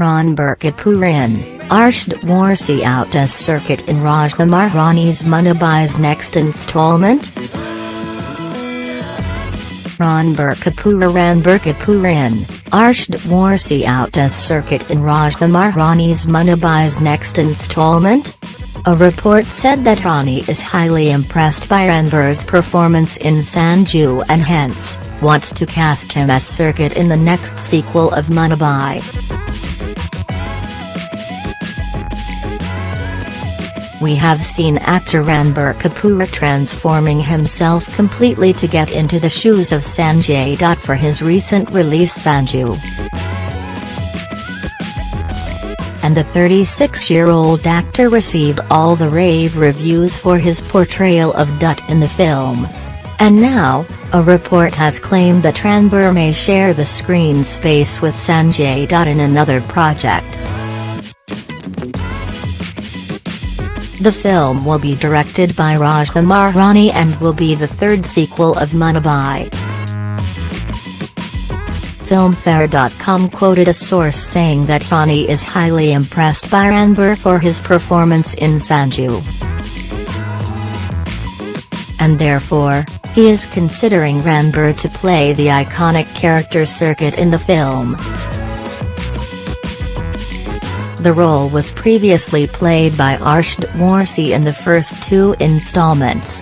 Kapoor in Arshad Warsi out as circuit in Rajkumar Hirani's Munna Bhai's next installment? Ranbir Kapoor in Arshad Warsi out as circuit in Rajkumar Hirani's Munna Bhai's next installment? A report said that Hirani is highly impressed by Ranbir's performance in Sanju and hence, wants to cast him as circuit in the next sequel of Munna Bhai. We have seen actor Ranbir Kapoor transforming himself completely to get into the shoes of Sanjay Dutt for his recent release Sanju. And the 36-year-old actor received all the rave reviews for his portrayal of Dutt in the film. And now, a report has claimed that Ranbir may share the screen space with Sanjay Dutt in another project. The film will be directed by Rajkumar Hirani and will be the third sequel of Munna Bhai. Filmfare.com quoted a source saying that Hirani is highly impressed by Ranbir for his performance in Sanju. And therefore, he is considering Ranbir to play the iconic character circuit in the film. The role was previously played by Arshad Warsi in the first two installments.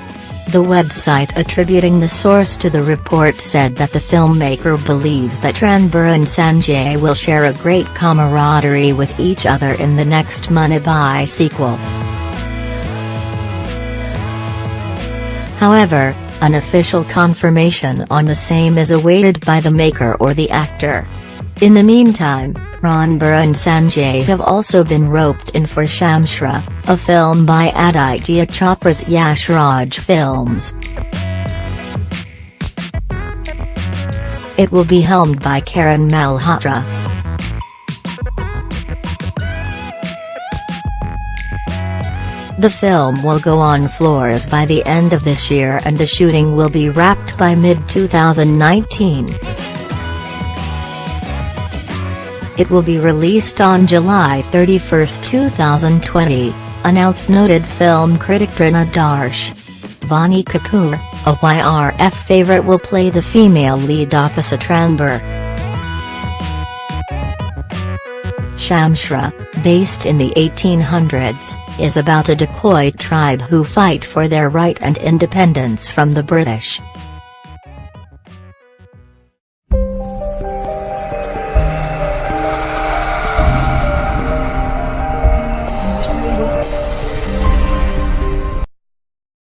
The website attributing the source to the report said that the filmmaker believes that Ranbir and Sanjay will share a great camaraderie with each other in the next Munna Bhai sequel. However, an official confirmation on the same is awaited by the maker or the actor. In the meantime, Ranbir and Sanjay have also been roped in for Shamshera, a film by Aditya Chopra's Yash Raj Films. It will be helmed by Karan Malhotra. The film will go on floors by the end of this year and the shooting will be wrapped by mid-2019. It will be released on July 31, 2020, announced noted film critic Taran Adarsh. Vaani Kapoor, a YRF favorite will play the female lead opposite Ranbir. Shamshera, based in the 1800s, is about a dacoit tribe who fight for their right and independence from the British.